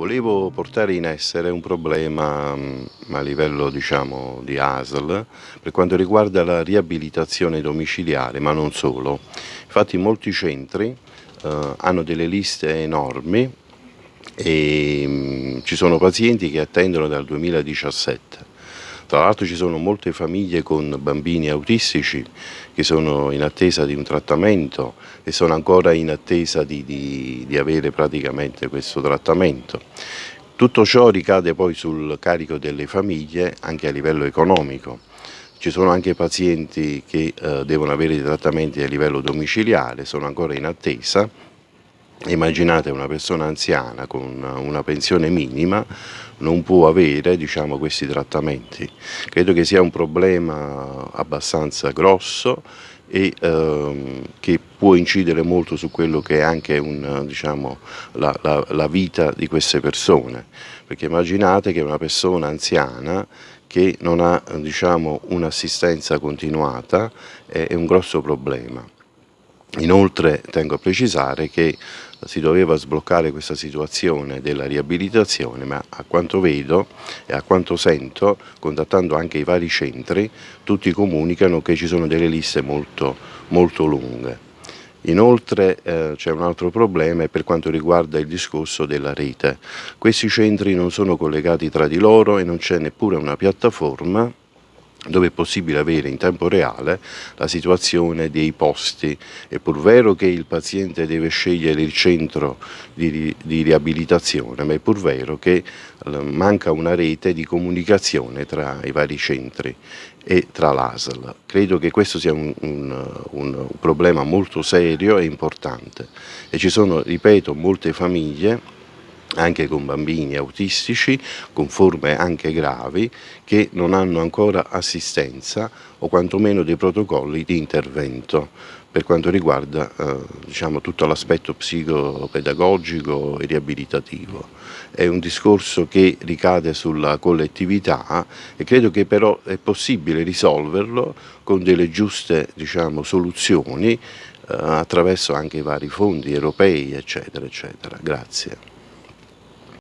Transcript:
Volevo portare in essere un problema mm, a livello diciamo, di ASL per quanto riguarda la riabilitazione domiciliare, ma non solo. Infatti molti centri eh, hanno delle liste enormi e mh, mm, ci sono pazienti che attendono dal 2017 tra l'altro ci sono molte famiglie con bambini autistici che sono in attesa di un trattamento e sono ancora in attesa di, di, di avere praticamente questo trattamento. Tutto ciò ricade poi sul carico delle famiglie anche a livello economico. Ci sono anche pazienti che eh, devono avere dei trattamenti a livello domiciliare, sono ancora in attesa Immaginate una persona anziana con una pensione minima non può avere diciamo, questi trattamenti. Credo che sia un problema abbastanza grosso e ehm, che può incidere molto su quello che è anche un, diciamo, la, la, la vita di queste persone. Perché immaginate che una persona anziana che non ha diciamo, un'assistenza continuata è, è un grosso problema. Inoltre tengo a precisare che si doveva sbloccare questa situazione della riabilitazione, ma a quanto vedo e a quanto sento, contattando anche i vari centri, tutti comunicano che ci sono delle liste molto, molto lunghe. Inoltre eh, c'è un altro problema per quanto riguarda il discorso della rete. Questi centri non sono collegati tra di loro e non c'è neppure una piattaforma dove è possibile avere in tempo reale la situazione dei posti. È pur vero che il paziente deve scegliere il centro di, di riabilitazione, ma è pur vero che eh, manca una rete di comunicazione tra i vari centri e tra l'ASL. Credo che questo sia un, un, un problema molto serio e importante e ci sono, ripeto, molte famiglie anche con bambini autistici, con forme anche gravi, che non hanno ancora assistenza o quantomeno dei protocolli di intervento per quanto riguarda eh, diciamo, tutto l'aspetto psicopedagogico e riabilitativo. È un discorso che ricade sulla collettività e credo che però è possibile risolverlo con delle giuste diciamo, soluzioni eh, attraverso anche i vari fondi europei eccetera eccetera. Grazie.